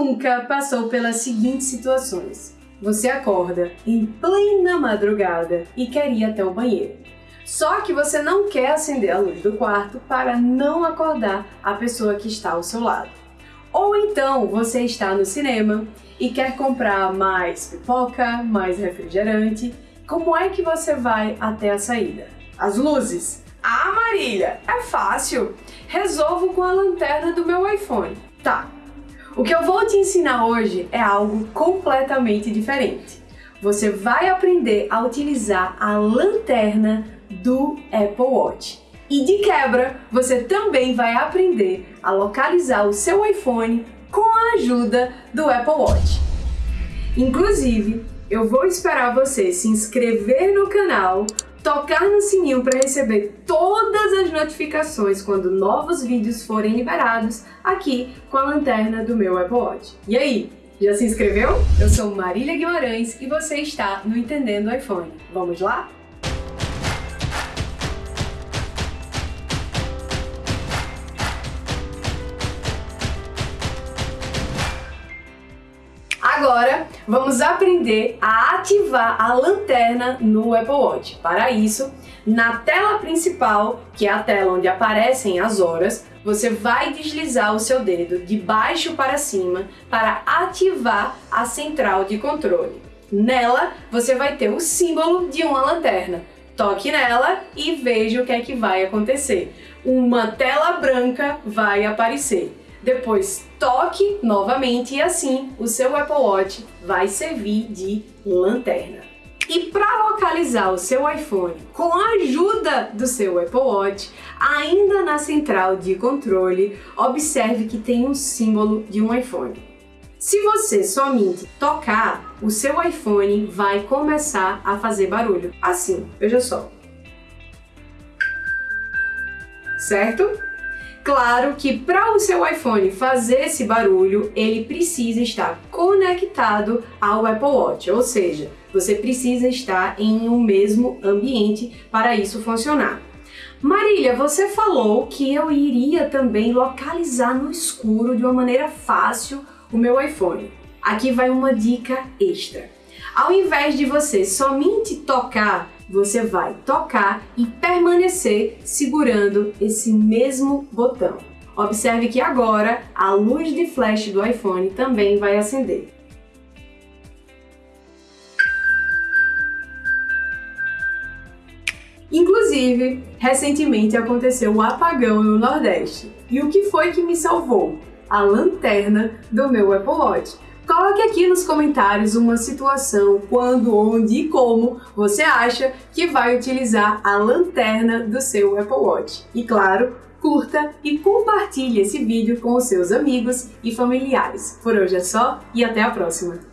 nunca passou pelas seguintes situações? Você acorda em plena madrugada e quer ir até o banheiro. Só que você não quer acender a luz do quarto para não acordar a pessoa que está ao seu lado. Ou então você está no cinema e quer comprar mais pipoca, mais refrigerante. Como é que você vai até a saída? As luzes? Ah, Marília, é fácil. Resolvo com a lanterna do meu iPhone. Tá, o que eu vou te ensinar hoje é algo completamente diferente. Você vai aprender a utilizar a lanterna do Apple Watch. E de quebra, você também vai aprender a localizar o seu iPhone com a ajuda do Apple Watch. Inclusive, eu vou esperar você se inscrever no canal, tocar no sininho para receber todas as notificações quando novos vídeos forem liberados aqui com a lanterna do meu Apple Watch. E aí, já se inscreveu? Eu sou Marília Guimarães e você está no Entendendo iPhone. Vamos lá? Agora, vamos aprender a ativar a lanterna no Apple Watch. Para isso, na tela principal, que é a tela onde aparecem as horas, você vai deslizar o seu dedo de baixo para cima para ativar a central de controle. Nela, você vai ter o símbolo de uma lanterna. Toque nela e veja o que é que vai acontecer. Uma tela branca vai aparecer. Depois toque novamente e assim o seu Apple Watch vai servir de lanterna. E para localizar o seu iPhone com a ajuda do seu Apple Watch, ainda na central de controle, observe que tem um símbolo de um iPhone. Se você somente tocar, o seu iPhone vai começar a fazer barulho. Assim, veja só. Certo? Claro que para o seu iPhone fazer esse barulho, ele precisa estar conectado ao Apple Watch, ou seja, você precisa estar em um mesmo ambiente para isso funcionar. Marília, você falou que eu iria também localizar no escuro de uma maneira fácil o meu iPhone. Aqui vai uma dica extra. Ao invés de você somente tocar você vai tocar e permanecer segurando esse mesmo botão. Observe que agora a luz de flash do iPhone também vai acender. Inclusive, recentemente aconteceu um apagão no Nordeste. E o que foi que me salvou? A lanterna do meu Apple Watch. Coloque aqui nos comentários uma situação, quando, onde e como você acha que vai utilizar a lanterna do seu Apple Watch. E claro, curta e compartilhe esse vídeo com os seus amigos e familiares. Por hoje é só e até a próxima!